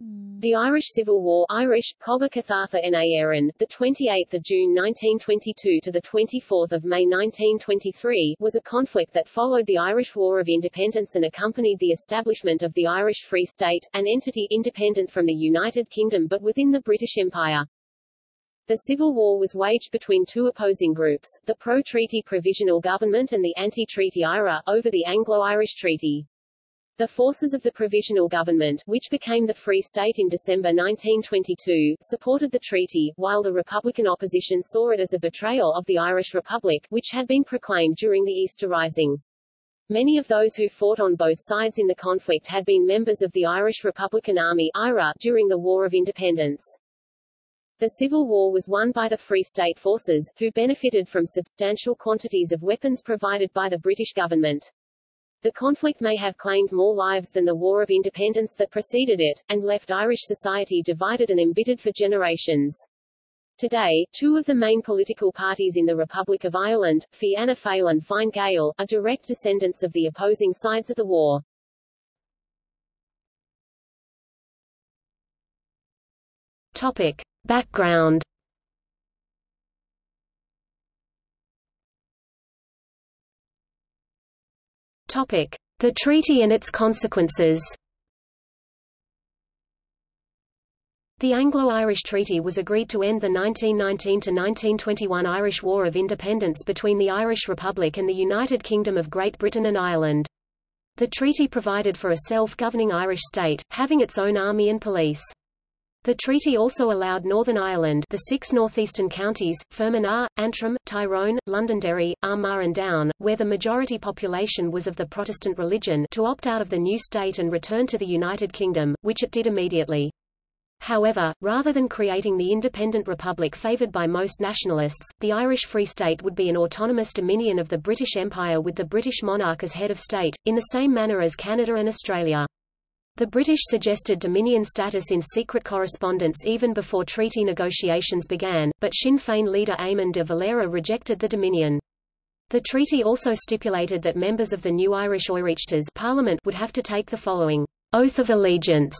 The Irish Civil War Irish, na the 28th of June 1922 to the 24th of May 1923, was a conflict that followed the Irish War of Independence and accompanied the establishment of the Irish Free State, an entity independent from the United Kingdom but within the British Empire. The Civil War was waged between two opposing groups, the pro-treaty Provisional Government and the anti-treaty IRA, over the Anglo-Irish Treaty. The forces of the Provisional Government, which became the Free State in December 1922, supported the treaty, while the Republican opposition saw it as a betrayal of the Irish Republic, which had been proclaimed during the Easter Rising. Many of those who fought on both sides in the conflict had been members of the Irish Republican Army IRA, during the War of Independence. The Civil War was won by the Free State forces, who benefited from substantial quantities of weapons provided by the British government. The conflict may have claimed more lives than the War of Independence that preceded it, and left Irish society divided and embittered for generations. Today, two of the main political parties in the Republic of Ireland, Fianna Fáil and Fine Gael, are direct descendants of the opposing sides of the war. Topic. Background The treaty and its consequences. The Anglo-Irish Treaty was agreed to end the 1919–1921 Irish War of Independence between the Irish Republic and the United Kingdom of Great Britain and Ireland. The treaty provided for a self-governing Irish state, having its own army and police. The treaty also allowed Northern Ireland the six northeastern counties, Fermanagh, Antrim, Tyrone, Londonderry, Armagh and Down, where the majority population was of the Protestant religion to opt out of the new state and return to the United Kingdom, which it did immediately. However, rather than creating the independent republic favoured by most nationalists, the Irish Free State would be an autonomous dominion of the British Empire with the British monarch as head of state, in the same manner as Canada and Australia. The British suggested Dominion status in secret correspondence even before treaty negotiations began, but Sinn Féin leader Eamon de Valera rejected the Dominion. The treaty also stipulated that members of the new Irish Oireachtas Parliament would have to take the following oath of allegiance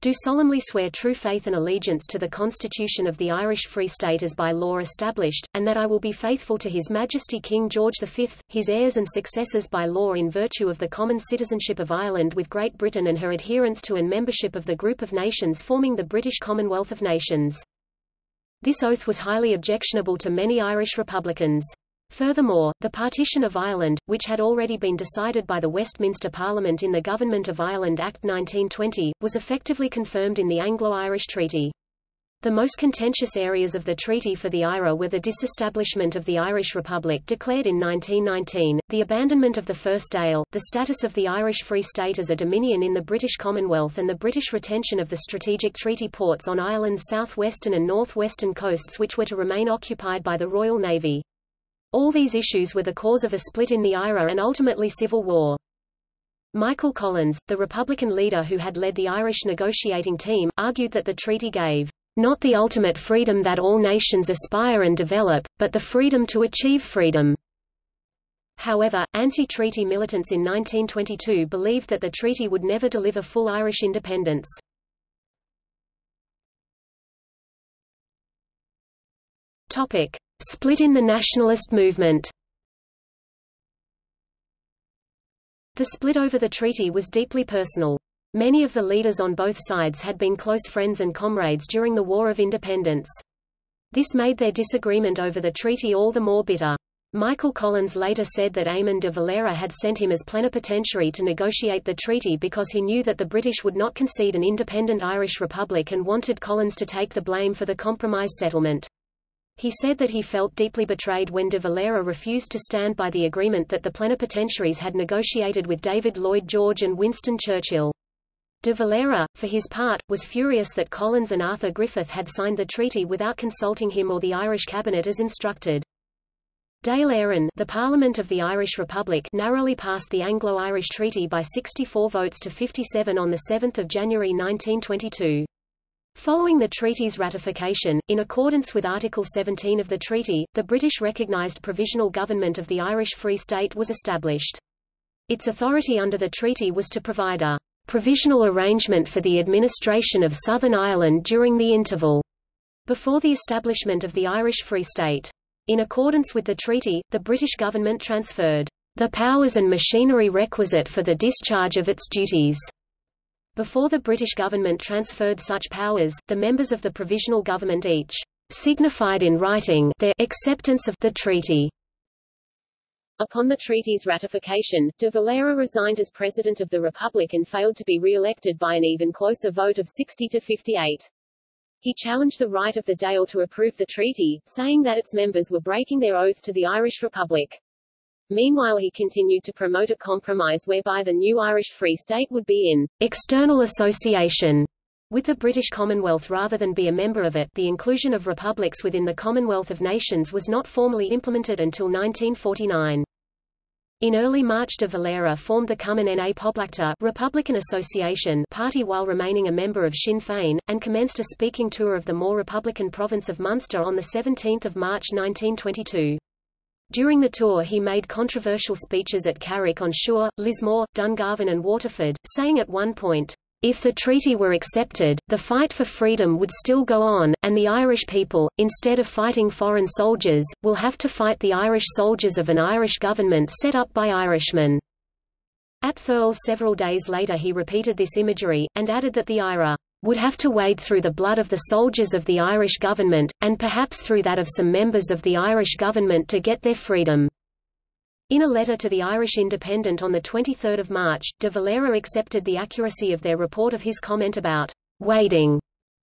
do solemnly swear true faith and allegiance to the Constitution of the Irish Free State as by law established, and that I will be faithful to His Majesty King George V, his heirs and successors by law in virtue of the common citizenship of Ireland with Great Britain and her adherence to and membership of the group of nations forming the British Commonwealth of Nations. This oath was highly objectionable to many Irish Republicans. Furthermore, the partition of Ireland, which had already been decided by the Westminster Parliament in the Government of Ireland Act 1920, was effectively confirmed in the Anglo-Irish Treaty. The most contentious areas of the treaty for the IRA were the disestablishment of the Irish Republic declared in 1919, the abandonment of the First Dáil, the status of the Irish Free State as a dominion in the British Commonwealth and the British retention of the strategic treaty ports on Ireland's southwestern and northwestern coasts which were to remain occupied by the Royal Navy. All these issues were the cause of a split in the IRA and ultimately civil war. Michael Collins, the Republican leader who had led the Irish negotiating team, argued that the treaty gave not the ultimate freedom that all nations aspire and develop, but the freedom to achieve freedom. However, anti-treaty militants in 1922 believed that the treaty would never deliver full Irish independence. Topic: Split in the nationalist movement The split over the treaty was deeply personal. Many of the leaders on both sides had been close friends and comrades during the War of Independence. This made their disagreement over the treaty all the more bitter. Michael Collins later said that Eamon de Valera had sent him as plenipotentiary to negotiate the treaty because he knew that the British would not concede an independent Irish republic and wanted Collins to take the blame for the compromise settlement. He said that he felt deeply betrayed when de Valera refused to stand by the agreement that the plenipotentiaries had negotiated with David Lloyd George and Winston Churchill. De Valera, for his part, was furious that Collins and Arthur Griffith had signed the treaty without consulting him or the Irish cabinet as instructed. Dáil Éireann, the Parliament of the Irish Republic narrowly passed the Anglo-Irish Treaty by 64 votes to 57 on the 7 January 1922. Following the treaty's ratification, in accordance with Article 17 of the treaty, the British recognised provisional government of the Irish Free State was established. Its authority under the treaty was to provide a provisional arrangement for the administration of Southern Ireland during the interval before the establishment of the Irish Free State. In accordance with the treaty, the British government transferred the powers and machinery requisite for the discharge of its duties. Before the British government transferred such powers, the members of the provisional government each signified in writing their acceptance of the treaty. Upon the treaty's ratification, de Valera resigned as President of the Republic and failed to be re-elected by an even closer vote of 60 to 58. He challenged the right of the Dáil to approve the treaty, saying that its members were breaking their oath to the Irish Republic. Meanwhile he continued to promote a compromise whereby the new Irish Free State would be in external association with the British Commonwealth rather than be a member of it. The inclusion of republics within the Commonwealth of Nations was not formally implemented until 1949. In early March de Valera formed the Cumann na Poblachta Republican Association party while remaining a member of Sinn Féin, and commenced a speaking tour of the more republican province of Munster on 17 March 1922. During the tour he made controversial speeches at Carrick on Suir, Lismore, Dungarvan and Waterford, saying at one point, if the treaty were accepted, the fight for freedom would still go on, and the Irish people, instead of fighting foreign soldiers, will have to fight the Irish soldiers of an Irish government set up by Irishmen. At Thurles several days later he repeated this imagery, and added that the IRA would have to wade through the blood of the soldiers of the Irish government, and perhaps through that of some members of the Irish government to get their freedom. In a letter to the Irish Independent on 23 March, de Valera accepted the accuracy of their report of his comment about wading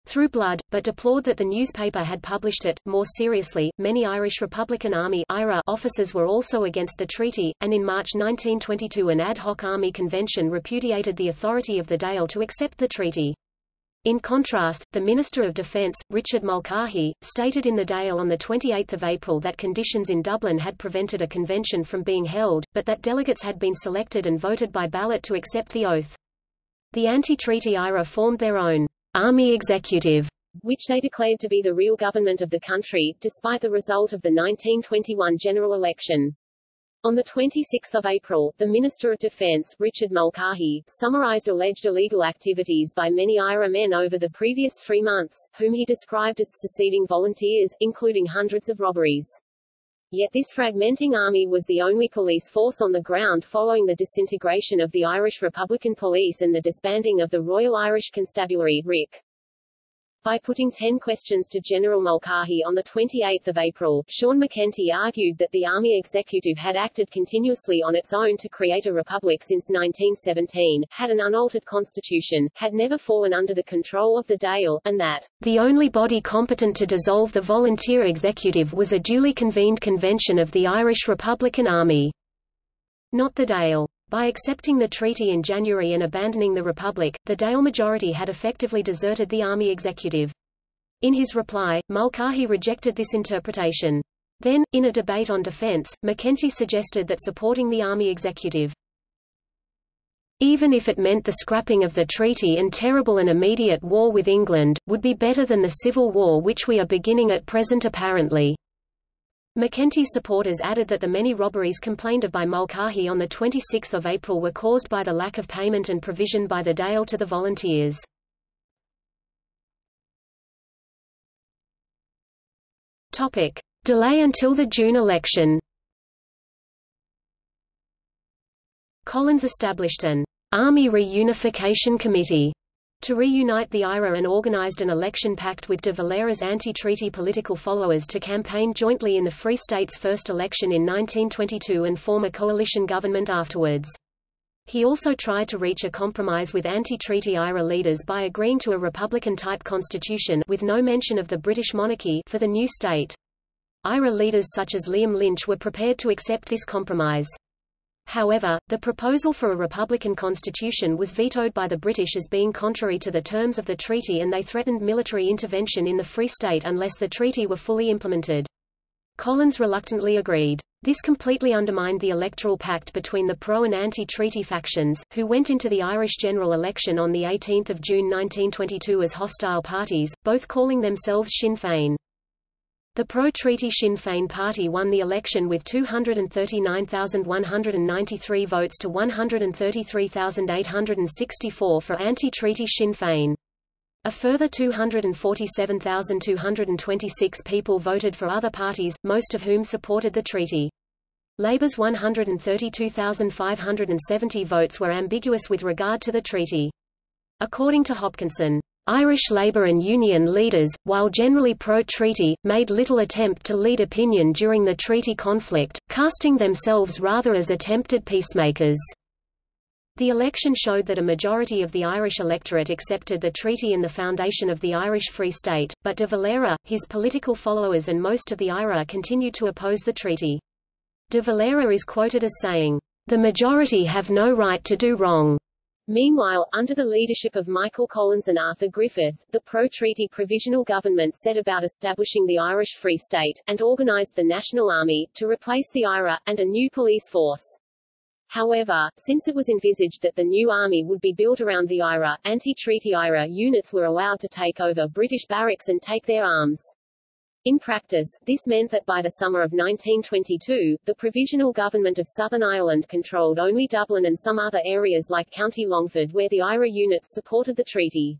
through blood, but deplored that the newspaper had published it. More seriously, many Irish Republican Army IRA officers were also against the treaty, and in March 1922 an ad hoc army convention repudiated the authority of the Dáil to accept the treaty. In contrast, the Minister of Defence, Richard Mulcahy, stated in the Dáil on 28 April that conditions in Dublin had prevented a convention from being held, but that delegates had been selected and voted by ballot to accept the oath. The anti-treaty IRA formed their own army executive, which they declared to be the real government of the country, despite the result of the 1921 general election. On 26 April, the Minister of Defence, Richard Mulcahy, summarised alleged illegal activities by many IRA men over the previous three months, whom he described as seceding volunteers, including hundreds of robberies. Yet this fragmenting army was the only police force on the ground following the disintegration of the Irish Republican Police and the disbanding of the Royal Irish Constabulary RIC. By putting ten questions to General Mulcahy on 28 April, Sean MacEntee argued that the Army Executive had acted continuously on its own to create a republic since 1917, had an unaltered constitution, had never fallen under the control of the Dáil, and that the only body competent to dissolve the volunteer executive was a duly convened convention of the Irish Republican Army. Not the Dáil. By accepting the treaty in January and abandoning the Republic, the Dáil majority had effectively deserted the army executive. In his reply, Mulcahy rejected this interpretation. Then, in a debate on defense, MacEntee suggested that supporting the army executive even if it meant the scrapping of the treaty and terrible and immediate war with England, would be better than the civil war which we are beginning at present apparently. MacEntee's supporters added that the many robberies complained of by Mulcahy on 26 April were caused by the lack of payment and provision by the Dáil to the volunteers. Topic. Delay until the June election Collins established an Army Reunification Committee to reunite the IRA and organized an election pact with de Valera's anti-treaty political followers to campaign jointly in the Free State's first election in 1922 and form a coalition government afterwards. He also tried to reach a compromise with anti-treaty IRA leaders by agreeing to a republican-type constitution with no mention of the British monarchy for the new state. IRA leaders such as Liam Lynch were prepared to accept this compromise. However, the proposal for a republican constitution was vetoed by the British as being contrary to the terms of the treaty and they threatened military intervention in the Free State unless the treaty were fully implemented. Collins reluctantly agreed. This completely undermined the electoral pact between the pro- and anti-treaty factions, who went into the Irish general election on 18 June 1922 as hostile parties, both calling themselves Sinn Féin. The pro-treaty Sinn Féin party won the election with 239,193 votes to 133,864 for anti-treaty Sinn Féin. A further 247,226 people voted for other parties, most of whom supported the treaty. Labour's 132,570 votes were ambiguous with regard to the treaty. According to Hopkinson, Irish Labour and Union leaders, while generally pro-treaty, made little attempt to lead opinion during the treaty conflict, casting themselves rather as attempted peacemakers. The election showed that a majority of the Irish electorate accepted the treaty and the foundation of the Irish Free State, but de Valera, his political followers and most of the IRA continued to oppose the treaty. De Valera is quoted as saying, "...the majority have no right to do wrong." Meanwhile, under the leadership of Michael Collins and Arthur Griffith, the pro-treaty provisional government set about establishing the Irish Free State, and organised the National Army, to replace the IRA, and a new police force. However, since it was envisaged that the new army would be built around the IRA, anti-treaty IRA units were allowed to take over British barracks and take their arms. In practice, this meant that by the summer of 1922, the Provisional Government of Southern Ireland controlled only Dublin and some other areas like County Longford where the IRA units supported the treaty.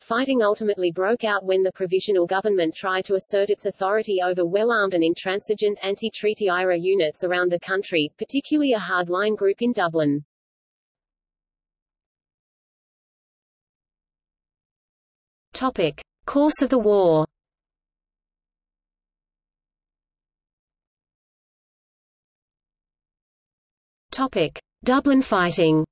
Fighting ultimately broke out when the provisional government tried to assert its authority over well-armed and intransigent anti-treaty IRA units around the country, particularly a hardline group in Dublin. Topic. Course of the war Topic. Dublin fighting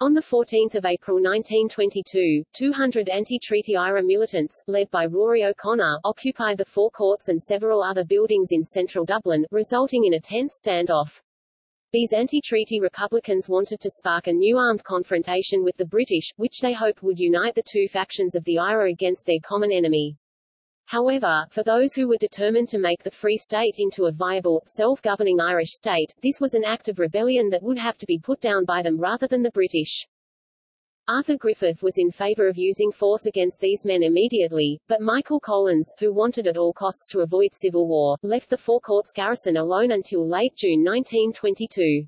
On 14 April 1922, 200 anti-treaty IRA militants, led by Rory O'Connor, occupied the Four Courts and several other buildings in central Dublin, resulting in a tense standoff. These anti-treaty Republicans wanted to spark a new armed confrontation with the British, which they hoped would unite the two factions of the IRA against their common enemy. However, for those who were determined to make the Free State into a viable, self-governing Irish state, this was an act of rebellion that would have to be put down by them rather than the British. Arthur Griffith was in favour of using force against these men immediately, but Michael Collins, who wanted at all costs to avoid civil war, left the Four Courts garrison alone until late June 1922.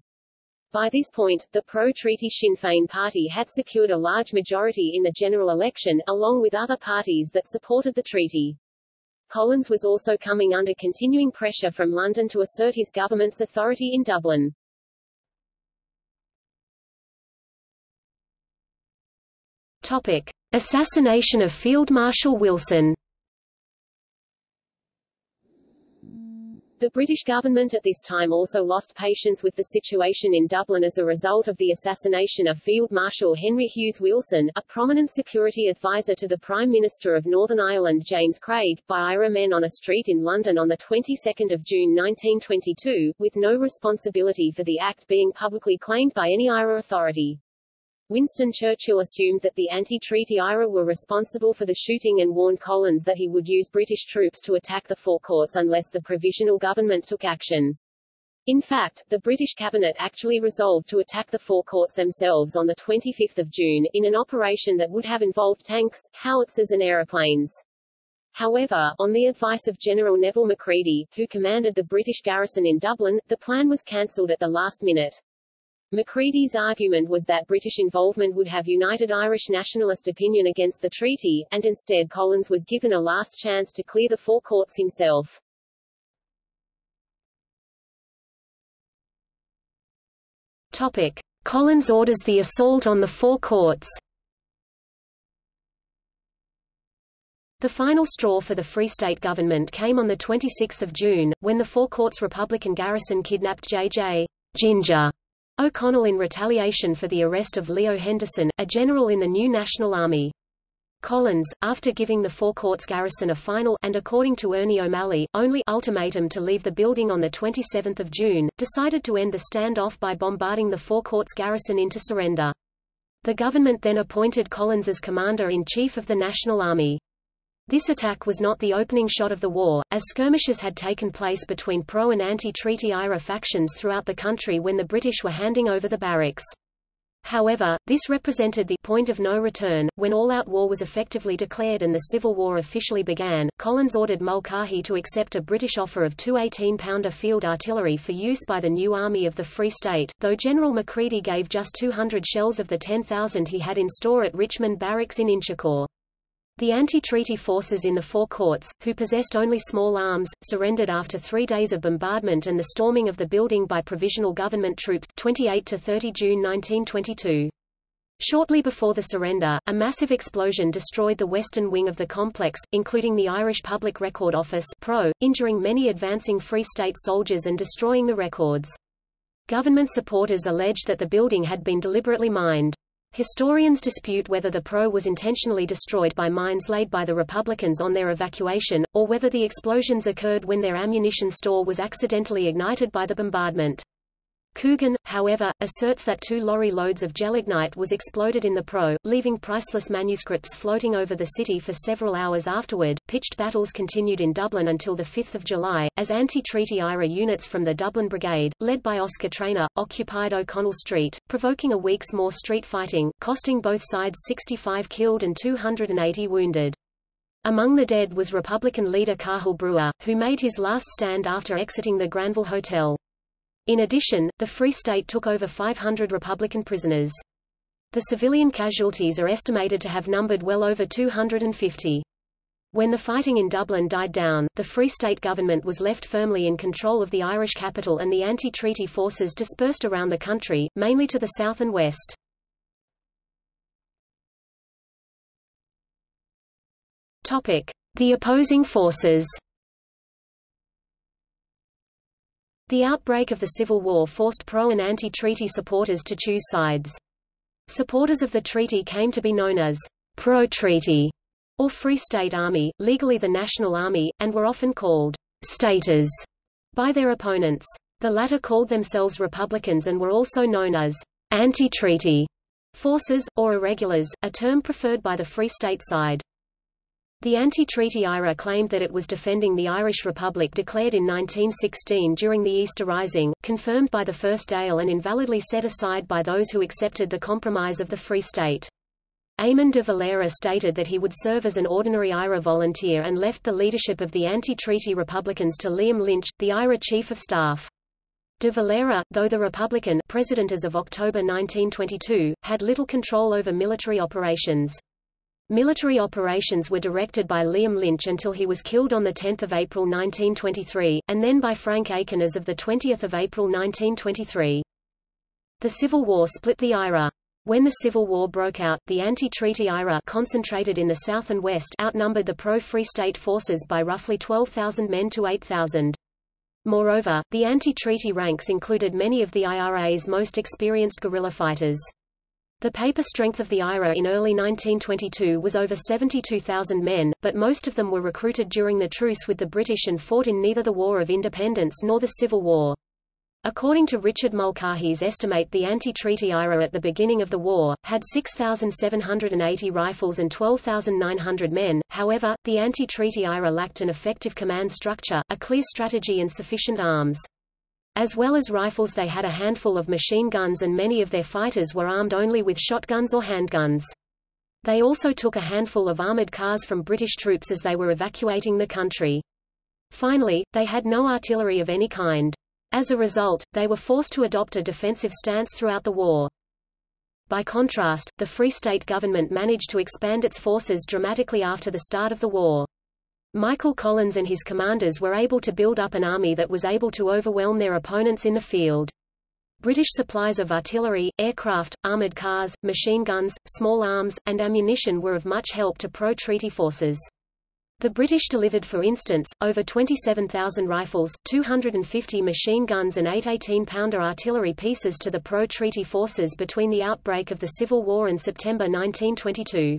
By this point, the pro-treaty Sinn Féin party had secured a large majority in the general election, along with other parties that supported the treaty. Collins was also coming under continuing pressure from London to assert his government's authority in Dublin. Topic. Assassination of Field Marshal Wilson The British government at this time also lost patience with the situation in Dublin as a result of the assassination of Field Marshal Henry Hughes Wilson, a prominent security advisor to the Prime Minister of Northern Ireland James Craig, by IRA men on a street in London on the 22nd of June 1922, with no responsibility for the act being publicly claimed by any IRA authority. Winston Churchill assumed that the anti-treaty IRA were responsible for the shooting and warned Collins that he would use British troops to attack the Four Courts unless the provisional government took action. In fact, the British cabinet actually resolved to attack the Four Courts themselves on 25 June, in an operation that would have involved tanks, howitzers and aeroplanes. However, on the advice of General Neville Macready, who commanded the British garrison in Dublin, the plan was cancelled at the last minute. Macready's argument was that British involvement would have united Irish nationalist opinion against the treaty, and instead Collins was given a last chance to clear the Four Courts himself. Topic. Collins orders the assault on the Four Courts The final straw for the Free State government came on 26 June, when the Four Courts Republican garrison kidnapped J.J. Ginger O'Connell in retaliation for the arrest of Leo Henderson, a general in the new National Army. Collins, after giving the Four Courts garrison a final and according to Ernie O'Malley, only ultimatum to leave the building on 27 June, decided to end the standoff by bombarding the Four Courts garrison into surrender. The government then appointed Collins as Commander-in-Chief of the National Army. This attack was not the opening shot of the war, as skirmishes had taken place between pro- and anti-treaty IRA factions throughout the country when the British were handing over the barracks. However, this represented the point of no return. When all-out war was effectively declared and the Civil War officially began, Collins ordered Mulcahy to accept a British offer of two 18-pounder field artillery for use by the new Army of the Free State, though General Macready gave just 200 shells of the 10,000 he had in store at Richmond Barracks in Inchicore. The anti-treaty forces in the Four Courts, who possessed only small arms, surrendered after three days of bombardment and the storming of the building by provisional government troops 28 to 30 June 1922. Shortly before the surrender, a massive explosion destroyed the western wing of the complex, including the Irish Public Record Office PRO, injuring many advancing Free State soldiers and destroying the records. Government supporters alleged that the building had been deliberately mined. Historians dispute whether the PRO was intentionally destroyed by mines laid by the Republicans on their evacuation, or whether the explosions occurred when their ammunition store was accidentally ignited by the bombardment. Coogan, however, asserts that two lorry loads of gelignite was exploded in the Pro, leaving priceless manuscripts floating over the city for several hours afterward. Pitched battles continued in Dublin until 5 July, as anti-treaty IRA units from the Dublin Brigade, led by Oscar Traynor, occupied O'Connell Street, provoking a week's more street fighting, costing both sides 65 killed and 280 wounded. Among the dead was Republican leader Cathal Brugha, who made his last stand after exiting the Granville Hotel. In addition, the Free State took over 500 Republican prisoners. The civilian casualties are estimated to have numbered well over 250. When the fighting in Dublin died down, the Free State government was left firmly in control of the Irish capital and the anti-treaty forces dispersed around the country, mainly to the south and west. The opposing forces. The outbreak of the Civil War forced pro- and anti-treaty supporters to choose sides. Supporters of the treaty came to be known as pro-treaty or Free State Army, legally the National Army, and were often called staters by their opponents. The latter called themselves Republicans and were also known as anti-treaty forces, or irregulars, a term preferred by the Free State side. The anti-treaty IRA claimed that it was defending the Irish Republic declared in 1916 during the Easter Rising, confirmed by the First Dáil and invalidly set aside by those who accepted the compromise of the Free State. Eamon de Valera stated that he would serve as an ordinary IRA volunteer and left the leadership of the anti-treaty Republicans to Liam Lynch, the IRA chief of staff. De Valera, though the Republican president as of October 1922, had little control over military operations. Military operations were directed by Liam Lynch until he was killed on 10 April 1923, and then by Frank Aiken as of 20 April 1923. The Civil War split the IRA. When the Civil War broke out, the anti-treaty IRA concentrated in the South and West outnumbered the pro-Free State forces by roughly 12,000 men to 8,000. Moreover, the anti-treaty ranks included many of the IRA's most experienced guerrilla fighters. The paper strength of the IRA in early 1922 was over 72,000 men, but most of them were recruited during the truce with the British and fought in neither the War of Independence nor the Civil War. According to Richard Mulcahy's estimate the anti-treaty IRA at the beginning of the war, had 6,780 rifles and 12,900 men, however, the anti-treaty IRA lacked an effective command structure, a clear strategy and sufficient arms. As well as rifles they had a handful of machine guns and many of their fighters were armed only with shotguns or handguns. They also took a handful of armored cars from British troops as they were evacuating the country. Finally, they had no artillery of any kind. As a result, they were forced to adopt a defensive stance throughout the war. By contrast, the Free State government managed to expand its forces dramatically after the start of the war. Michael Collins and his commanders were able to build up an army that was able to overwhelm their opponents in the field. British supplies of artillery, aircraft, armoured cars, machine guns, small arms, and ammunition were of much help to pro-treaty forces. The British delivered for instance, over 27,000 rifles, 250 machine guns and eight 18-pounder artillery pieces to the pro-treaty forces between the outbreak of the Civil War and September 1922.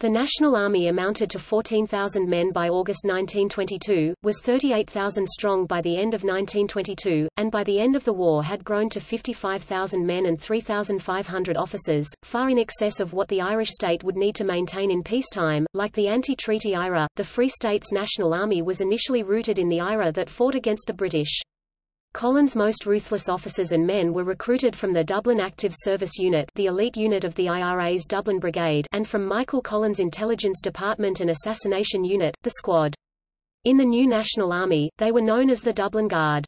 The National Army amounted to 14,000 men by August 1922, was 38,000 strong by the end of 1922, and by the end of the war had grown to 55,000 men and 3,500 officers, far in excess of what the Irish state would need to maintain in peacetime. Like the anti-treaty IRA, the Free State's National Army was initially rooted in the IRA that fought against the British. Collins' most ruthless officers and men were recruited from the Dublin Active Service Unit the elite unit of the IRA's Dublin Brigade and from Michael Collins' Intelligence Department and Assassination Unit, the Squad. In the new National Army, they were known as the Dublin Guard.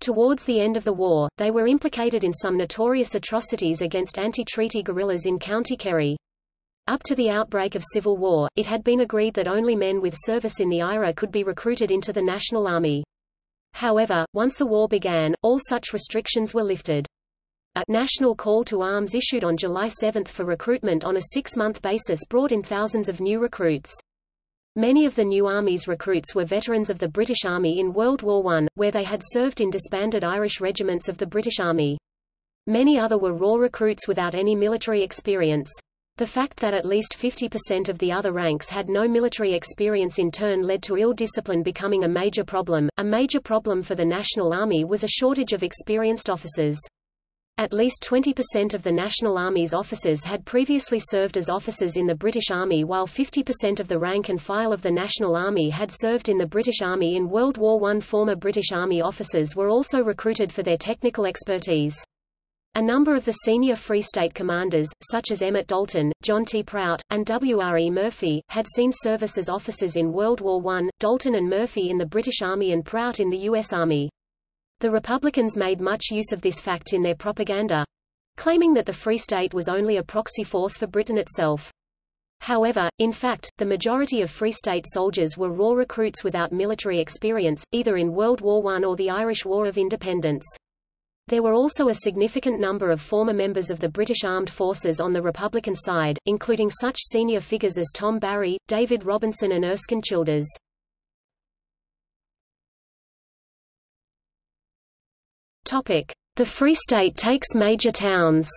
Towards the end of the war, they were implicated in some notorious atrocities against anti-treaty guerrillas in County Kerry. Up to the outbreak of civil war, it had been agreed that only men with service in the IRA could be recruited into the National Army. However, once the war began, all such restrictions were lifted. A national call to arms issued on July 7 for recruitment on a six-month basis brought in thousands of new recruits. Many of the new Army's recruits were veterans of the British Army in World War I, where they had served in disbanded Irish regiments of the British Army. Many other were raw recruits without any military experience. The fact that at least 50% of the other ranks had no military experience in turn led to ill discipline becoming a major problem. A major problem for the National Army was a shortage of experienced officers. At least 20% of the National Army's officers had previously served as officers in the British Army while 50% of the rank and file of the National Army had served in the British Army in World War I. Former British Army officers were also recruited for their technical expertise. A number of the senior Free State commanders, such as Emmet Dalton, John T. Prout, and W. R. E. Murphy, had seen service as officers in World War I, Dalton and Murphy in the British Army and Prout in the U.S. Army. The Republicans made much use of this fact in their propaganda, claiming that the Free State was only a proxy force for Britain itself. However, in fact, the majority of Free State soldiers were raw recruits without military experience, either in World War I or the Irish War of Independence. There were also a significant number of former members of the British Armed Forces on the Republican side, including such senior figures as Tom Barry, David Robinson and Erskine Childers. The Free State takes major towns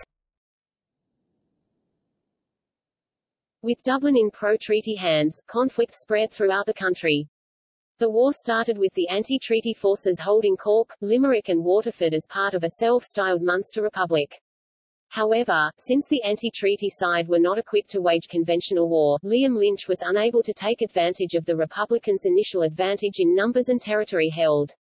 With Dublin in pro-treaty hands, conflict spread throughout the country. The war started with the anti-treaty forces holding Cork, Limerick and Waterford as part of a self-styled Munster Republic. However, since the anti-treaty side were not equipped to wage conventional war, Liam Lynch was unable to take advantage of the Republicans' initial advantage in numbers and territory held.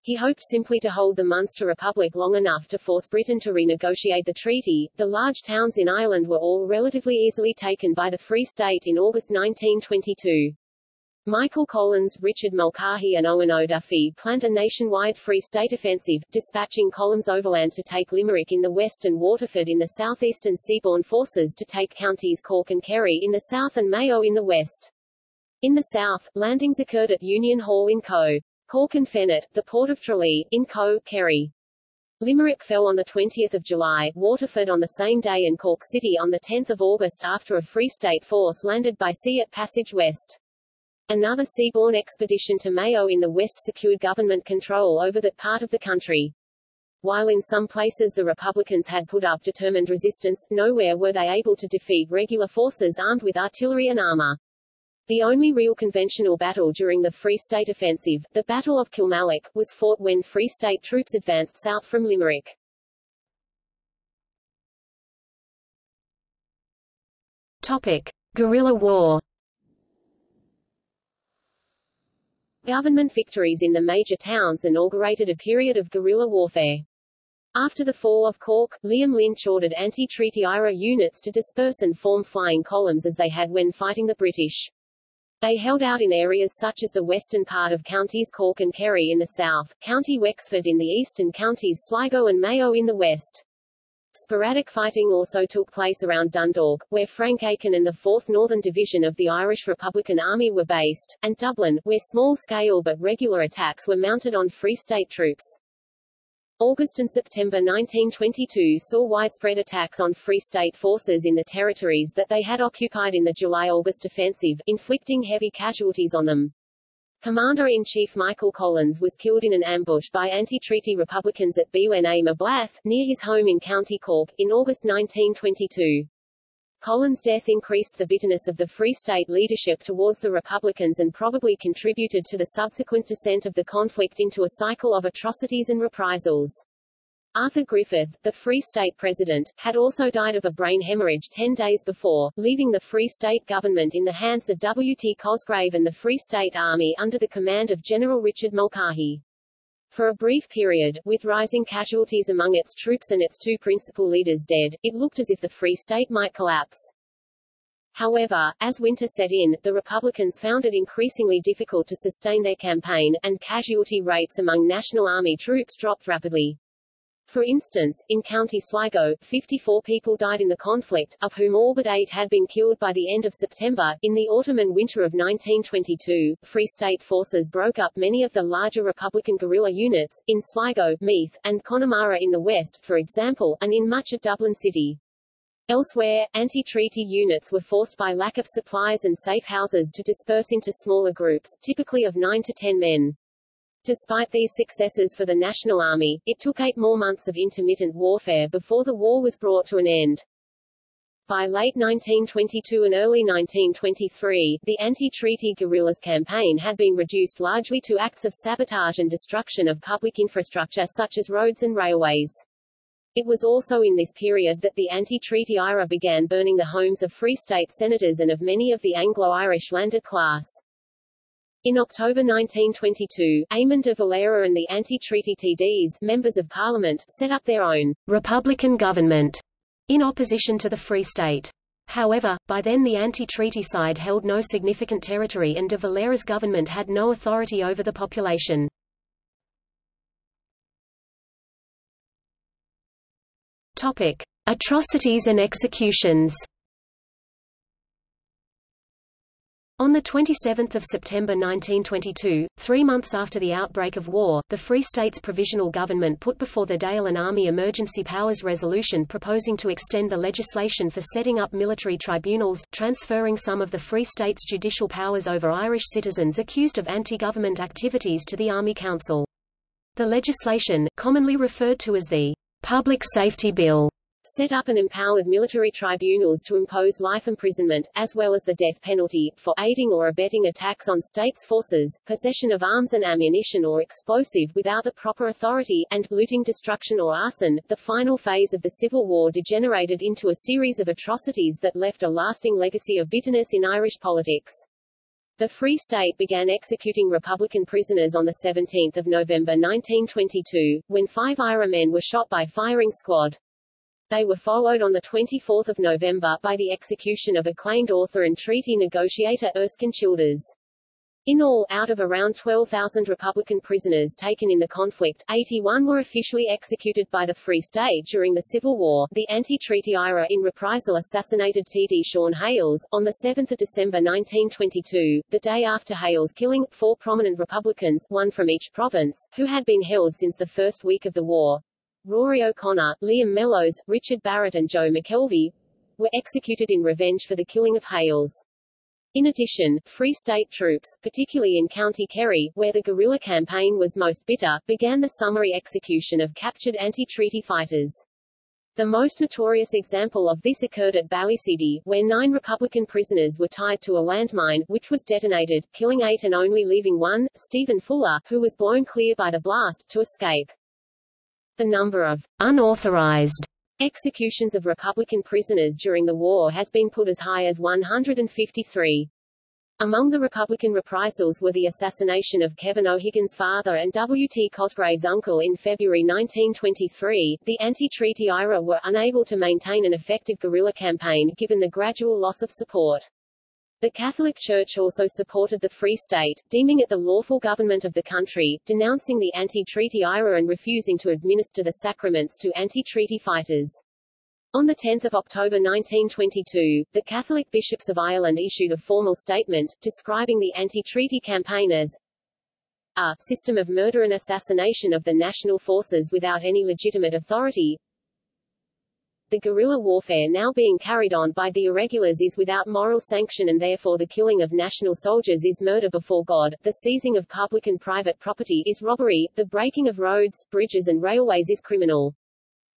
He hoped simply to hold the Munster Republic long enough to force Britain to renegotiate the treaty. The large towns in Ireland were all relatively easily taken by the Free State in August 1922. Michael Collins, Richard Mulcahy and Eoin O'Duffy planned a nationwide Free State offensive, dispatching columns overland to take Limerick in the west and Waterford in the southeast and Seaborne forces to take counties Cork and Kerry in the south and Mayo in the west. In the south, landings occurred at Union Hall in Co. Cork and Fenit, the port of Tralee, in Co. Kerry. Limerick fell on 20 July, Waterford on the same day and Cork City on 10 August after a Free State force landed by sea at Passage West. Another seaborne expedition to Mayo in the west secured government control over that part of the country. While in some places the Republicans had put up determined resistance, nowhere were they able to defeat regular forces armed with artillery and armor. The only real conventional battle during the Free State offensive, the Battle of Kilmallock, was fought when Free State troops advanced south from Limerick. Topic. Guerrilla war Government victories in the major towns inaugurated a period of guerrilla warfare. After the fall of Cork, Liam Lynch ordered anti-treaty IRA units to disperse and form flying columns as they had when fighting the British. They held out in areas such as the western part of counties Cork and Kerry in the south, County Wexford in the east and counties Sligo and Mayo in the west. Sporadic fighting also took place around Dundalk, where Frank Aiken and the 4th Northern Division of the Irish Republican Army were based, and Dublin, where small-scale but regular attacks were mounted on Free State troops. August and September 1922 saw widespread attacks on Free State forces in the territories that they had occupied in the July-August offensive, inflicting heavy casualties on them. Commander-in-Chief Michael Collins was killed in an ambush by anti-treaty Republicans at Béal na Bláth, near his home in County Cork, in August 1922. Collins' death increased the bitterness of the Free State leadership towards the Republicans and probably contributed to the subsequent descent of the conflict into a cycle of atrocities and reprisals. Arthur Griffith, the Free State president, had also died of a brain hemorrhage ten days before, leaving the Free State government in the hands of W. T. Cosgrave and the Free State Army under the command of General Richard Mulcahy. For a brief period, with rising casualties among its troops and its two principal leaders dead, it looked as if the Free State might collapse. However, as winter set in, the Republicans found it increasingly difficult to sustain their campaign, and casualty rates among National Army troops dropped rapidly. For instance, in County Sligo, 54 people died in the conflict, of whom all but eight had been killed by the end of September. In the autumn and winter of 1922, Free State forces broke up many of the larger Republican guerrilla units, in Sligo, Meath, and Connemara in the west, for example, and in much of Dublin City. Elsewhere, anti-treaty units were forced by lack of supplies and safe houses to disperse into smaller groups, typically of 9 to 10 men. Despite these successes for the National Army, it took eight more months of intermittent warfare before the war was brought to an end. By late 1922 and early 1923, the anti-treaty guerrillas campaign had been reduced largely to acts of sabotage and destruction of public infrastructure such as roads and railways. It was also in this period that the anti-treaty IRA began burning the homes of Free State senators and of many of the Anglo-Irish landed class. In October 1922, Eamon de Valera and the anti-treaty TDs, members of parliament, set up their own Republican government in opposition to the Free State. However, by then the anti-treaty side held no significant territory and de Valera's government had no authority over the population. Topic: Atrocities and executions. On 27 September 1922, three months after the outbreak of war, the Free States Provisional Government put before the Dáil an Army Emergency Powers Resolution proposing to extend the legislation for setting up military tribunals, transferring some of the Free States' judicial powers over Irish citizens accused of anti-government activities to the Army Council. The legislation, commonly referred to as the Public Safety Bill set up and empowered military tribunals to impose life imprisonment, as well as the death penalty, for aiding or abetting attacks on states' forces, possession of arms and ammunition or explosive without the proper authority, and looting destruction or arson. The final phase of the Civil War degenerated into a series of atrocities that left a lasting legacy of bitterness in Irish politics. The Free State began executing Republican prisoners on 17 November 1922, when five IRA men were shot by firing squad. They were followed on 24 November by the execution of acclaimed author and treaty negotiator Erskine Childers. In all, out of around 12,000 Republican prisoners taken in the conflict, 81 were officially executed by the Free State during the Civil War. The anti-treaty IRA in reprisal assassinated T.D. Sean Hales. On 7 December 1922, the day after Hales' killing, four prominent Republicans, one from each province, who had been held since the first week of the war, Rory O'Connor, Liam Mellows, Richard Barrett and Joe McKelvey, were executed in revenge for the killing of Hales. In addition, Free State troops, particularly in County Kerry, where the guerrilla campaign was most bitter, began the summary execution of captured anti-treaty fighters. The most notorious example of this occurred at Ballyseedy, where nine Republican prisoners were tied to a landmine, which was detonated, killing eight and only leaving one, Stephen Fuller, who was blown clear by the blast, to escape. The number of unauthorized Executions of Republican prisoners during the war has been put as high as 153. Among the Republican reprisals were the assassination of Kevin O'Higgins' father and W. T. Cosgrave's uncle in February 1923. The anti-treaty IRA were unable to maintain an effective guerrilla campaign given the gradual loss of support. The Catholic Church also supported the Free State, deeming it the lawful government of the country, denouncing the anti-treaty IRA and refusing to administer the sacraments to anti-treaty fighters. On 10 October 1922, the Catholic bishops of Ireland issued a formal statement, describing the anti-treaty campaign as a system of murder and assassination of the national forces without any legitimate authority, the guerrilla warfare now being carried on by the irregulars is without moral sanction and therefore the killing of national soldiers is murder before God, the seizing of public and private property is robbery, the breaking of roads, bridges and railways is criminal.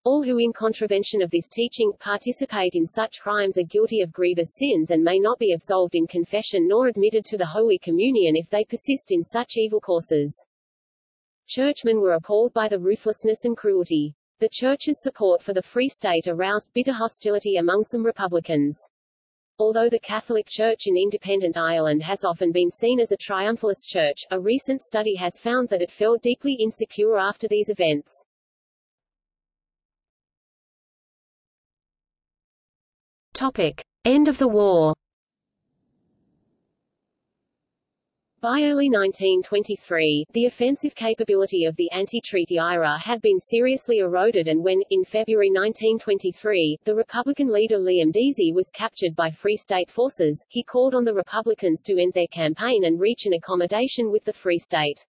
All who in contravention of this teaching, participate in such crimes are guilty of grievous sins and may not be absolved in confession nor admitted to the Holy Communion if they persist in such evil courses. Churchmen were appalled by the ruthlessness and cruelty. The Church's support for the Free State aroused bitter hostility among some Republicans. Although the Catholic Church in independent Ireland has often been seen as a triumphalist church, a recent study has found that it felt deeply insecure after these events. Topic. End of the war By early 1923, the offensive capability of the anti-treaty IRA had been seriously eroded and when, in February 1923, the Republican leader Liam Deasy was captured by Free State forces, he called on the Republicans to end their campaign and reach an accommodation with the Free State.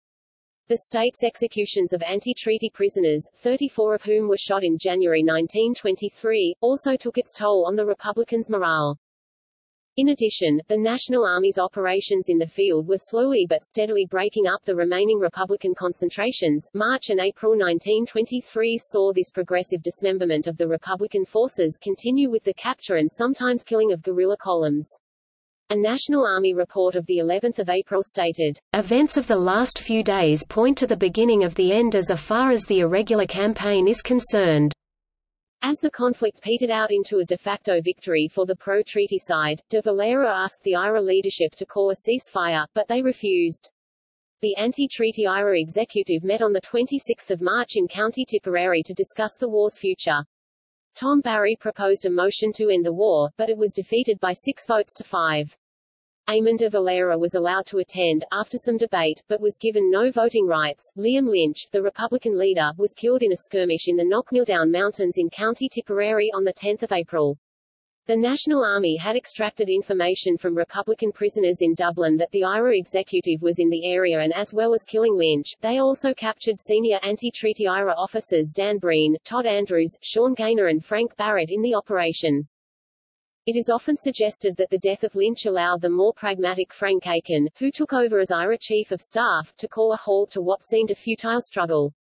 The state's executions of anti-treaty prisoners, 34 of whom were shot in January 1923, also took its toll on the Republicans' morale. In addition, the National Army's operations in the field were slowly but steadily breaking up the remaining Republican concentrations. March and April 1923 saw this progressive dismemberment of the Republican forces continue with the capture and sometimes killing of guerrilla columns. A National Army report of the 11th of April stated, Events of the last few days point to the beginning of the end as far as the irregular campaign is concerned. As the conflict petered out into a de facto victory for the pro-treaty side, de Valera asked the IRA leadership to call a ceasefire, but they refused. The anti-treaty IRA executive met on 26 March in County Tipperary to discuss the war's future. Tom Barry proposed a motion to end the war, but it was defeated by six votes to five. Eamon de Valera was allowed to attend, after some debate, but was given no voting rights. Liam Lynch, the Republican leader, was killed in a skirmish in the Knockmealdown Mountains in County Tipperary on 10 April. The National Army had extracted information from Republican prisoners in Dublin that the IRA executive was in the area and as well as killing Lynch, they also captured senior anti-treaty IRA officers Dan Breen, Todd Andrews, Sean Gaynor and Frank Barrett in the operation. It is often suggested that the death of Lynch allowed the more pragmatic Frank Aiken, who took over as IRA Chief of Staff, to call a halt to what seemed a futile struggle.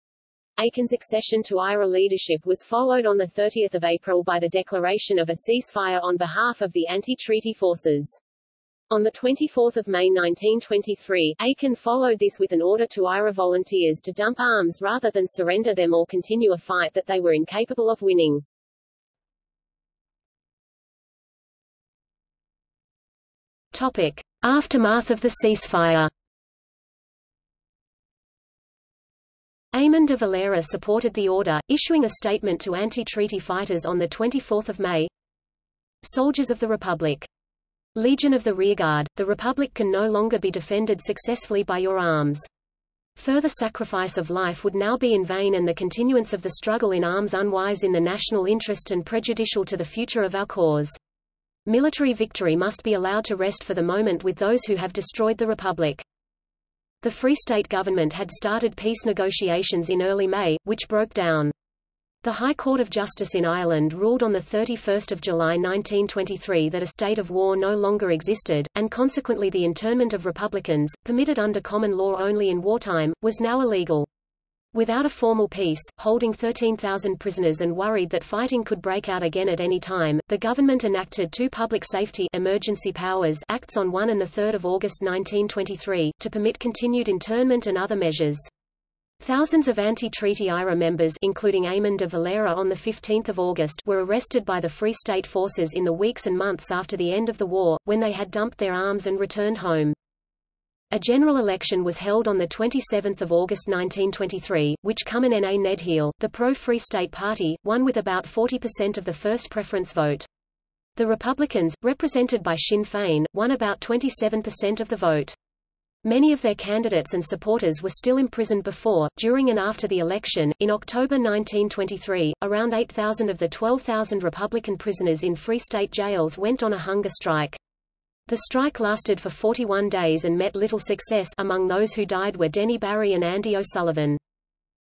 Aiken's accession to IRA leadership was followed on 30 April by the declaration of a ceasefire on behalf of the anti-treaty forces. On 24 May 1923, Aiken followed this with an order to IRA volunteers to dump arms rather than surrender them or continue a fight that they were incapable of winning. Topic. Aftermath of the ceasefire Eamon de Valera supported the order, issuing a statement to anti-treaty fighters on 24 May. Soldiers of the Republic. Legion of the Rearguard, the Republic can no longer be defended successfully by your arms. Further sacrifice of life would now be in vain and the continuance of the struggle in arms unwise in the national interest and prejudicial to the future of our cause. Military victory must be allowed to rest for the moment with those who have destroyed the Republic. The Free State government had started peace negotiations in early May, which broke down. The High Court of Justice in Ireland ruled on 31 July 1923 that a state of war no longer existed, and consequently the internment of Republicans, permitted under common law only in wartime, was now illegal. Without a formal peace, holding 13,000 prisoners and worried that fighting could break out again at any time, the government enacted two Public Safety Emergency Powers Acts on 1 and 3 August 1923, to permit continued internment and other measures. Thousands of anti-treaty IRA members including Eamon de Valera on 15 August were arrested by the Free State forces in the weeks and months after the end of the war, when they had dumped their arms and returned home. A general election was held on 27 August 1923, which Cumann na nGaedheal, the pro-Free State Party, won with about 40% of the first preference vote. The Republicans, represented by Sinn Féin, won about 27% of the vote. Many of their candidates and supporters were still imprisoned before, during and after the election. In October 1923, around 8,000 of the 12,000 Republican prisoners in Free State jails went on a hunger strike. The strike lasted for 41 days and met little success among those who died were Denny Barry and Andy O'Sullivan.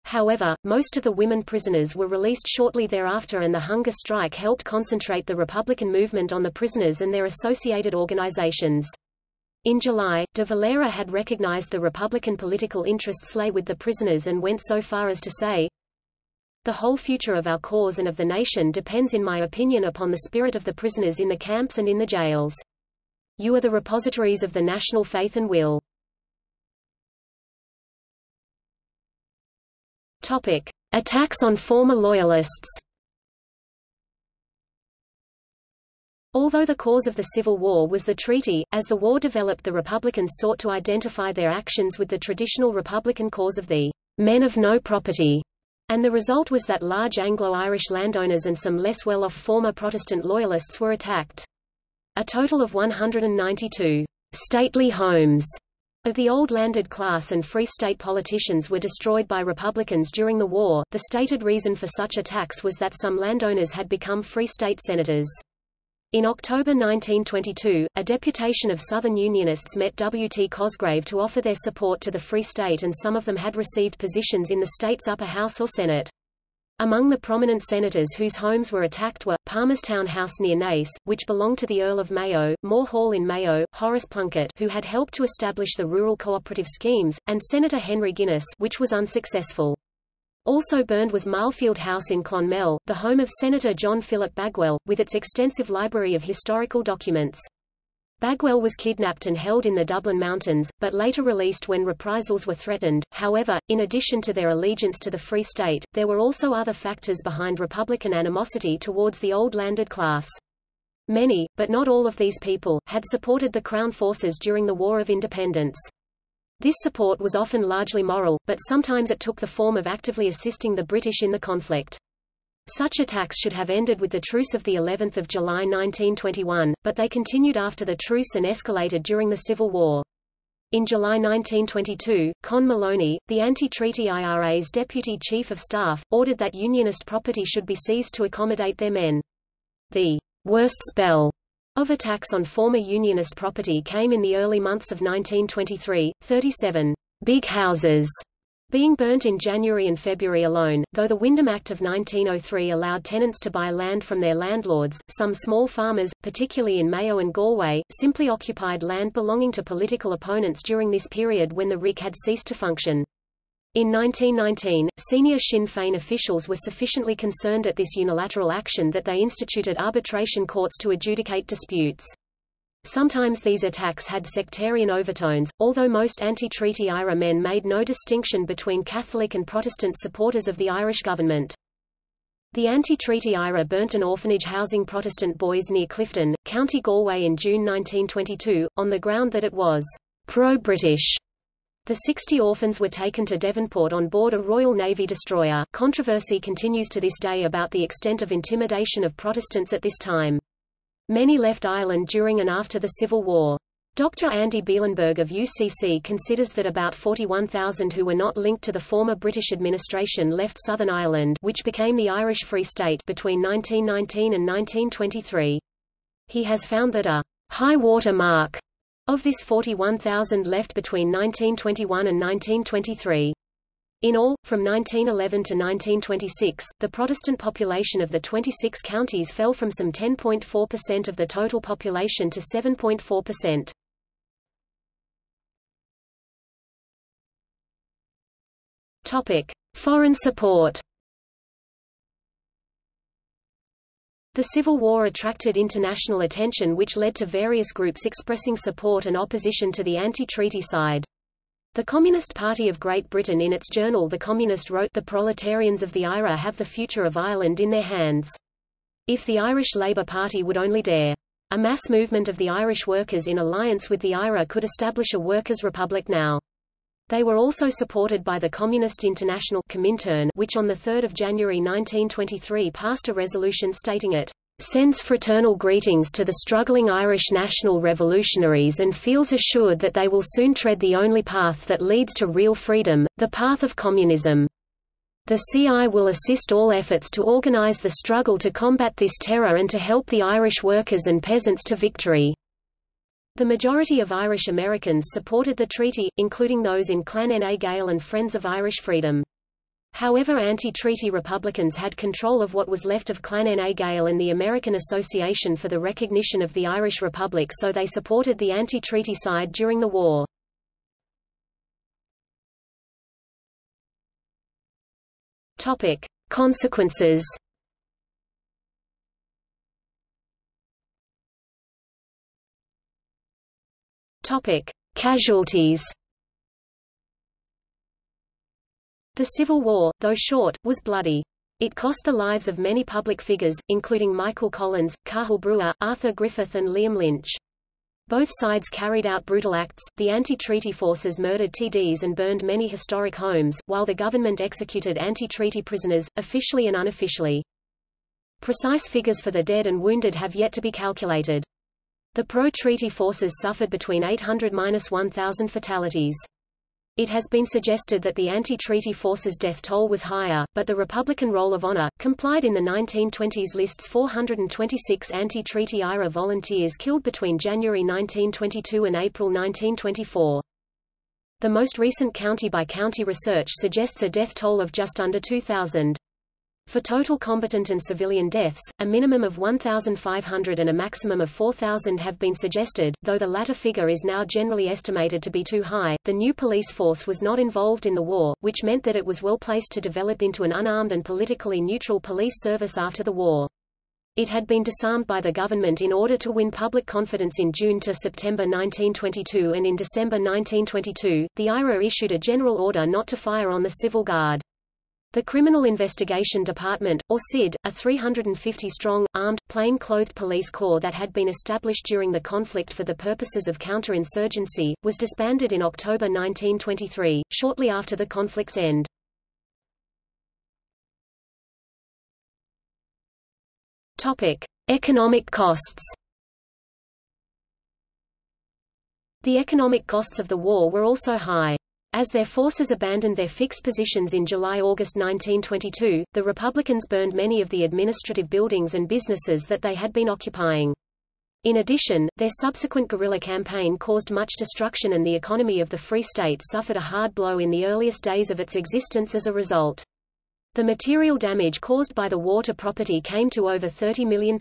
However, most of the women prisoners were released shortly thereafter and the hunger strike helped concentrate the Republican movement on the prisoners and their associated organizations. In July, de Valera had recognized the Republican political interests lay with the prisoners and went so far as to say, The whole future of our cause and of the nation depends in my opinion upon the spirit of the prisoners in the camps and in the jails. You are the repositories of the national faith and will. Topic. Attacks on former loyalists Although the cause of the Civil War was the treaty, as the war developed the Republicans sought to identify their actions with the traditional Republican cause of the men of no property, and the result was that large Anglo-Irish landowners and some less well-off former Protestant loyalists were attacked. A total of 192 stately homes of the old landed class and Free State politicians were destroyed by Republicans during the war. The stated reason for such attacks was that some landowners had become Free State senators. In October 1922, a deputation of Southern Unionists met W. T. Cosgrave to offer their support to the Free State and some of them had received positions in the state's upper house or Senate. Among the prominent senators whose homes were attacked were, Palmerstown House near Naas, which belonged to the Earl of Mayo, Moore Hall in Mayo, Horace Plunkett who had helped to establish the rural cooperative schemes, and Senator Henry Guinness which was unsuccessful. Also burned was Marlfield House in Clonmel, the home of Senator John Philip Bagwell, with its extensive library of historical documents. Bagwell was kidnapped and held in the Dublin Mountains, but later released when reprisals were threatened. However, in addition to their allegiance to the Free State, there were also other factors behind Republican animosity towards the old landed class. Many, but not all of these people, had supported the Crown forces during the War of Independence. This support was often largely moral, but sometimes it took the form of actively assisting the British in the conflict. Such attacks should have ended with the truce of the 11th of July 1921, but they continued after the truce and escalated during the Civil War. In July 1922, Con Moloney, the anti-treaty IRA's deputy chief of staff, ordered that Unionist property should be seized to accommodate their men. The worst spell of attacks on former Unionist property came in the early months of 1923, 37 big houses being burnt in January and February alone, though the Wyndham Act of 1903 allowed tenants to buy land from their landlords, some small farmers, particularly in Mayo and Galway, simply occupied land belonging to political opponents during this period when the RIC had ceased to function. In 1919, senior Sinn Féin officials were sufficiently concerned at this unilateral action that they instituted arbitration courts to adjudicate disputes. Sometimes these attacks had sectarian overtones, although most anti-treaty IRA men made no distinction between Catholic and Protestant supporters of the Irish government. The anti-treaty IRA burnt an orphanage housing Protestant boys near Clifden, County Galway in June 1922, on the ground that it was pro-British the 60 orphans were taken to Devonport on board a Royal Navy destroyer. Controversy continues to this day about the extent of intimidation of Protestants at this time. Many left Ireland during and after the Civil War. Dr. Andy Bielenberg of UCC considers that about 41,000 who were not linked to the former British administration left Southern Ireland which became the Irish Free State between 1919 and 1923. He has found that a high water mark of this 41,000 left between 1921 and 1923. In all, from 1911 to 1926, the Protestant population of the 26 counties fell from some 10.4% of the total population to 7.4%. Topic: Foreign support. The Civil War attracted international attention which led to various groups expressing support and opposition to the anti-treaty side. The Communist Party of Great Britain in its journal The Communist wrote The proletarians of the IRA have the future of Ireland in their hands. If the Irish Labour Party would only dare. A mass movement of the Irish workers in alliance with the IRA could establish a workers' republic now. They were also supported by the Communist International Comintern, which on 3 January 1923 passed a resolution stating it sends fraternal greetings to the struggling Irish national revolutionaries and feels assured that they will soon tread the only path that leads to real freedom, the path of communism. The CI will assist all efforts to organize the struggle to combat this terror and to help the Irish workers and peasants to victory. The majority of Irish Americans supported the treaty, including those in Clan na Gael and Friends of Irish Freedom. However anti-treaty Republicans had control of what was left of Clan na Gael and the American Association for the Recognition of the Irish Republic so they supported the anti-treaty side during the war. Topic. Consequences Topic: Casualties. The Civil War, though short, was bloody. It cost the lives of many public figures, including Michael Collins, Cathal Brugha, Arthur Griffith and Liam Lynch. Both sides carried out brutal acts, the anti-treaty forces murdered TDs and burned many historic homes, while the government executed anti-treaty prisoners, officially and unofficially. Precise figures for the dead and wounded have yet to be calculated. The pro-treaty forces suffered between 800–1,000 fatalities. It has been suggested that the anti-treaty forces' death toll was higher, but the Republican Roll of Honor, complied in the 1920s lists 426 anti-treaty IRA volunteers killed between January 1922 and April 1924. The most recent county-by-county -county research suggests a death toll of just under 2,000. For total combatant and civilian deaths, a minimum of 1,500 and a maximum of 4,000 have been suggested, though the latter figure is now generally estimated to be too high. The new police force was not involved in the war, which meant that it was well placed to develop into an unarmed and politically neutral police service after the war. It had been disarmed by the government in order to win public confidence in June to September 1922 and in December 1922, the IRA issued a general order not to fire on the civil guard. The Criminal Investigation Department, or CID, a 350-strong, armed, plain-clothed police corps that had been established during the conflict for the purposes of counterinsurgency, was disbanded in October 1923, shortly after the conflict's end. Topic. Economic costs The economic costs of the war were also high. As their forces abandoned their fixed positions in July–August 1922, the Republicans burned many of the administrative buildings and businesses that they had been occupying. In addition, their subsequent guerrilla campaign caused much destruction and the economy of the Free State suffered a hard blow in the earliest days of its existence as a result. The material damage caused by the war to property came to over £30 million.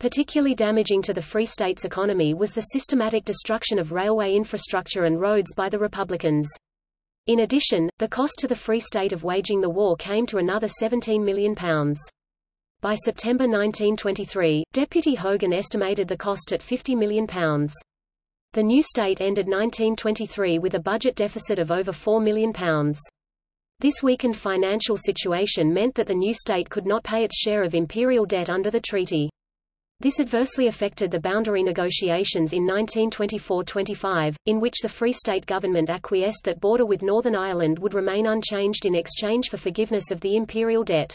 Particularly damaging to the Free State's economy was the systematic destruction of railway infrastructure and roads by the Republicans. In addition, the cost to the Free State of waging the war came to another £17 million. By September 1923, Deputy Hogan estimated the cost at £50 million. The new state ended 1923 with a budget deficit of over £4 million. This weakened financial situation meant that the new state could not pay its share of imperial debt under the treaty. This adversely affected the boundary negotiations in 1924–25, in which the Free State government acquiesced that border with Northern Ireland would remain unchanged in exchange for forgiveness of the imperial debt.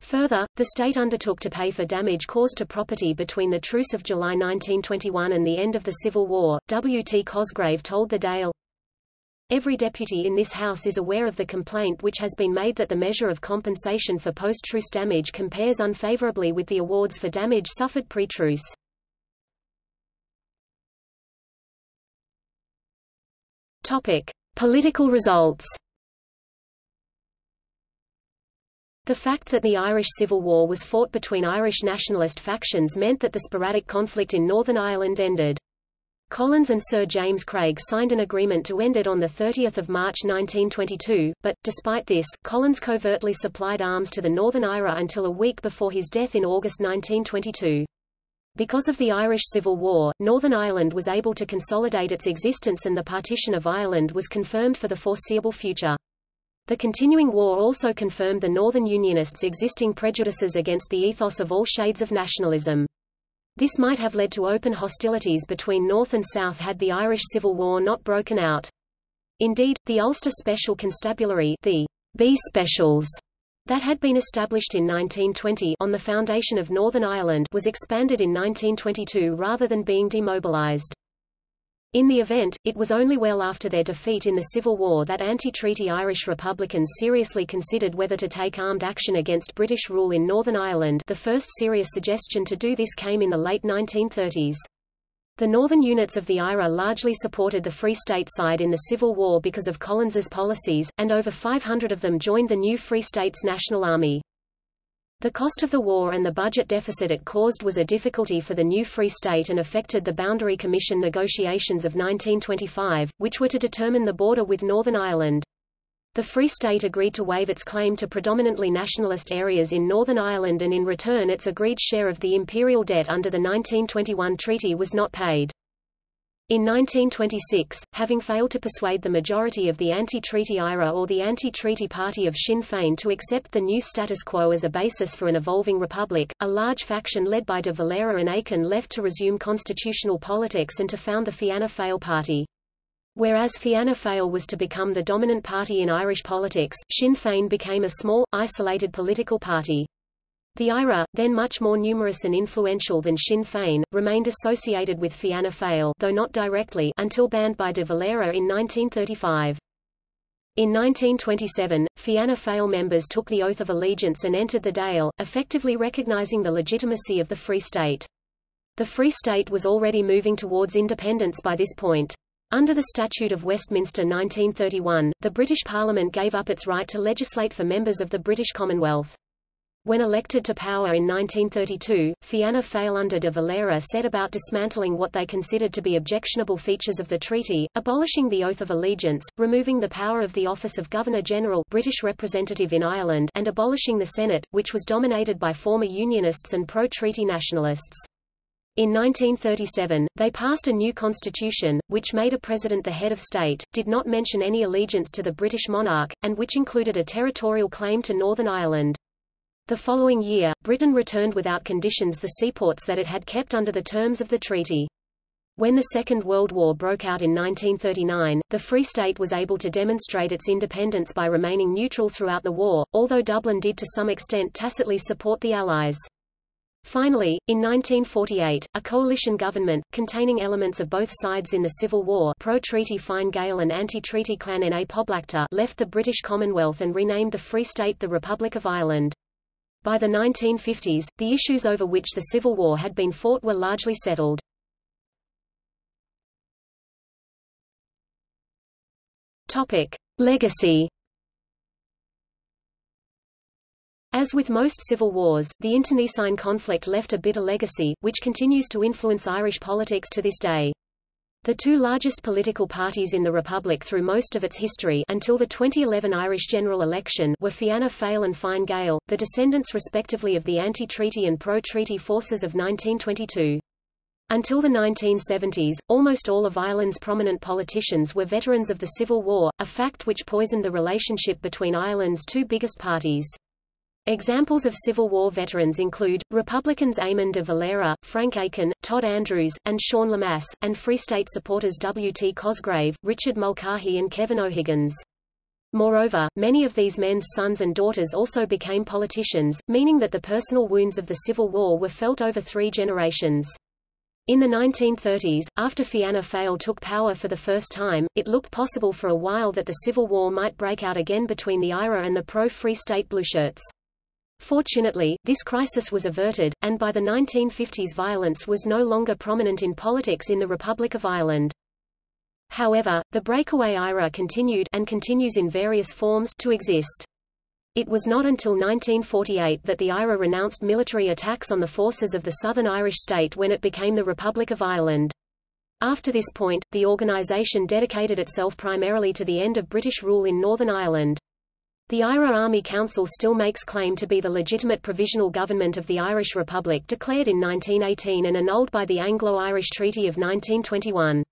Further, the state undertook to pay for damage caused to property between the Truce of July 1921 and the end of the Civil War. W. T. Cosgrave told the Dáil, Every deputy in this House is aware of the complaint which has been made that the measure of compensation for post-truce damage compares unfavorably with the awards for damage suffered pre-truce. Topic: Political results. The fact that the Irish Civil War was fought between Irish nationalist factions meant that the sporadic conflict in Northern Ireland ended. Collins and Sir James Craig signed an agreement to end it on 30 March 1922, but, despite this, Collins covertly supplied arms to the Northern IRA until a week before his death in August 1922. Because of the Irish Civil War, Northern Ireland was able to consolidate its existence and the partition of Ireland was confirmed for the foreseeable future. The continuing war also confirmed the Northern Unionists' existing prejudices against the ethos of all shades of nationalism. This might have led to open hostilities between North and South had the Irish Civil War not broken out. Indeed, the Ulster Special Constabulary the B Specials that had been established in 1920 on the foundation of Northern Ireland was expanded in 1922 rather than being demobilised. In the event, it was only well after their defeat in the Civil War that anti-treaty Irish Republicans seriously considered whether to take armed action against British rule in Northern Ireland the first serious suggestion to do this came in the late 1930s. The northern units of the IRA largely supported the Free State side in the Civil War because of Collins's policies, and over 500 of them joined the new Free States National Army. The cost of the war and the budget deficit it caused was a difficulty for the new Free State and affected the Boundary Commission negotiations of 1925, which were to determine the border with Northern Ireland. The Free State agreed to waive its claim to predominantly nationalist areas in Northern Ireland and in return its agreed share of the imperial debt under the 1921 treaty was not paid. In 1926, having failed to persuade the majority of the anti-treaty IRA or the anti-treaty party of Sinn Féin to accept the new status quo as a basis for an evolving republic, a large faction led by de Valera and Aiken left to resume constitutional politics and to found the Fianna Fáil party. Whereas Fianna Fáil was to become the dominant party in Irish politics, Sinn Féin became a small, isolated political party. The IRA, then much more numerous and influential than Sinn Féin, remained associated with Fianna Fáil though not directly until banned by de Valera in 1935. In 1927, Fianna Fáil members took the oath of allegiance and entered the Dáil, effectively recognising the legitimacy of the Free State. The Free State was already moving towards independence by this point. Under the Statute of Westminster 1931, the British Parliament gave up its right to legislate for members of the British Commonwealth. When elected to power in 1932, Fianna Fáil under de Valera set about dismantling what they considered to be objectionable features of the treaty, abolishing the Oath of Allegiance, removing the power of the office of Governor-General British representative in Ireland and abolishing the Senate, which was dominated by former Unionists and pro-treaty nationalists. In 1937, they passed a new constitution, which made a president the head of state, did not mention any allegiance to the British monarch, and which included a territorial claim to Northern Ireland. The following year, Britain returned without conditions the seaports that it had kept under the terms of the treaty. When the Second World War broke out in 1939, the Free State was able to demonstrate its independence by remaining neutral throughout the war, although Dublin did to some extent tacitly support the Allies. Finally, in 1948, a coalition government, containing elements of both sides in the Civil War pro-treaty Fine Gael and anti-treaty Clann na Poblachta left the British Commonwealth and renamed the Free State the Republic of Ireland. By the 1950s, the issues over which the Civil War had been fought were largely settled. Topic. Legacy As with most civil wars, the internecine conflict left a bitter legacy, which continues to influence Irish politics to this day. The two largest political parties in the Republic through most of its history until the 2011 Irish general election were Fianna Fáil and Fine Gael, the descendants respectively of the anti-treaty and pro-treaty forces of 1922. Until the 1970s, almost all of Ireland's prominent politicians were veterans of the Civil War, a fact which poisoned the relationship between Ireland's two biggest parties. Examples of Civil War veterans include, Republicans Eamon de Valera, Frank Aiken, Todd Andrews, and Sean Lemass, and Free State supporters W. T. Cosgrave, Richard Mulcahy and Kevin O'Higgins. Moreover, many of these men's sons and daughters also became politicians, meaning that the personal wounds of the Civil War were felt over three generations. In the 1930s, after Fianna Fáil took power for the first time, it looked possible for a while that the Civil War might break out again between the IRA and the pro-Free State Blueshirts. Fortunately, this crisis was averted, and by the 1950s violence was no longer prominent in politics in the Republic of Ireland. However, the breakaway IRA continued and continues in various forms to exist. It was not until 1948 that the IRA renounced military attacks on the forces of the Southern Irish state when it became the Republic of Ireland. After this point, the organisation dedicated itself primarily to the end of British rule in Northern Ireland. The IRA Army Council still makes claim to be the legitimate provisional government of the Irish Republic declared in 1918 and annulled by the Anglo-Irish Treaty of 1921.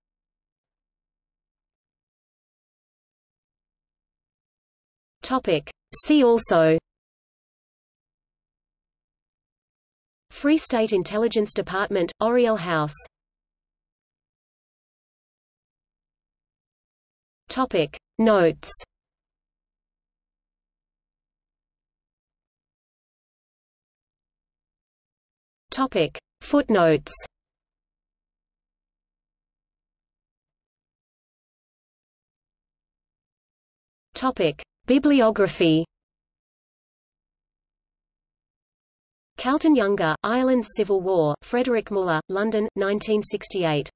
Topic. See also Free State Intelligence Department, Oriel House Topic. Notes Topic. Footnotes Topic. Bibliography Calton Younger, Ireland's Civil War, Frederick Muller, London, 1968.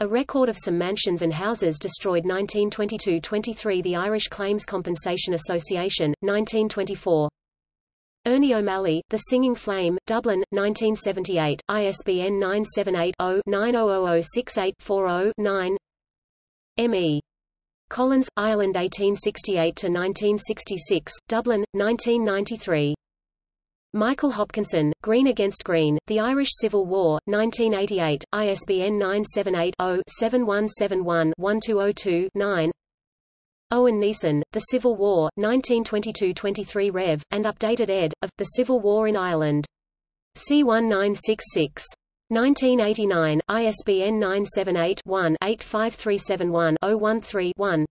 A record of some mansions and houses destroyed 1922–23 The Irish Claims Compensation Association, 1924. Ernie O'Malley, The Singing Flame, Dublin, 1978, ISBN 978-0-900068-40-9 M.E. Collins, Ireland 1868–1966, Dublin, 1993. Michael Hopkinson, Green Against Green, The Irish Civil War, 1988, ISBN 978-0-7171-1202-9 Eoin Neeson, The Civil War, 1922-23 Rev., and updated ed., of, The Civil War in Ireland. C1966. 1989, ISBN 978-1-85371-013-1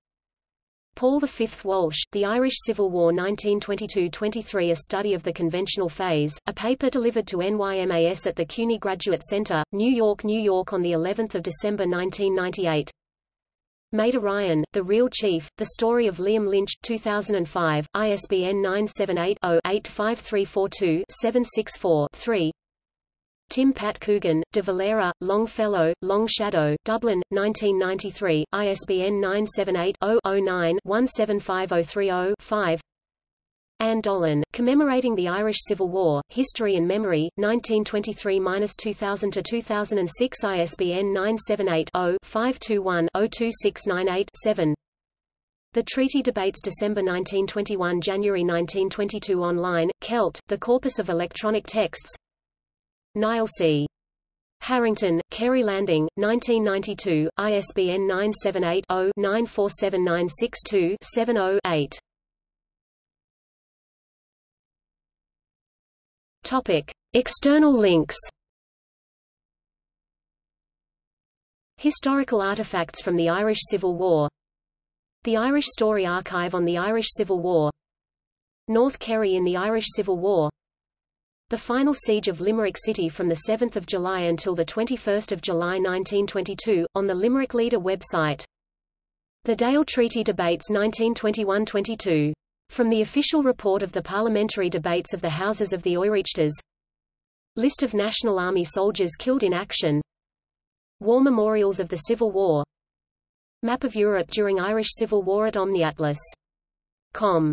Paul V. Walsh, The Irish Civil War 1922–23 A Study of the Conventional Phase, a paper delivered to NYMAS at the CUNY Graduate Center, New York, New York on of December 1998. Meda Ryan, The Real Chief, The Story of Liam Lynch 2005, ISBN 978-0-85342-764-3 Tim Pat Coogan, De Valera, Longfellow, Long Shadow, Dublin, 1993, ISBN 978-0-09-175030-5 Anne Dolan, Commemorating the Irish Civil War, History and Memory, 1923–2000–2006 ISBN 978-0-521-02698-7 The Treaty Debates December 1921–January 1922 Online, Celt, The Corpus of Electronic Texts Niall C. Harrington, Kerry Landing, 1992, ISBN 978-0-947962-70-8. Topic. External links Historical artifacts from the Irish Civil War The Irish Story Archive on the Irish Civil War North Kerry in the Irish Civil War the final siege of Limerick City from the 7th of July until the 21st of July 1922, on the Limerick Leader website. The Dáil Treaty Debates 1921–22. From the official report of the parliamentary debates of the Houses of the Oireachtas. List of National Army soldiers killed in action. War memorials of the Civil War. Map of Europe during Irish Civil War at OmniAtlas.com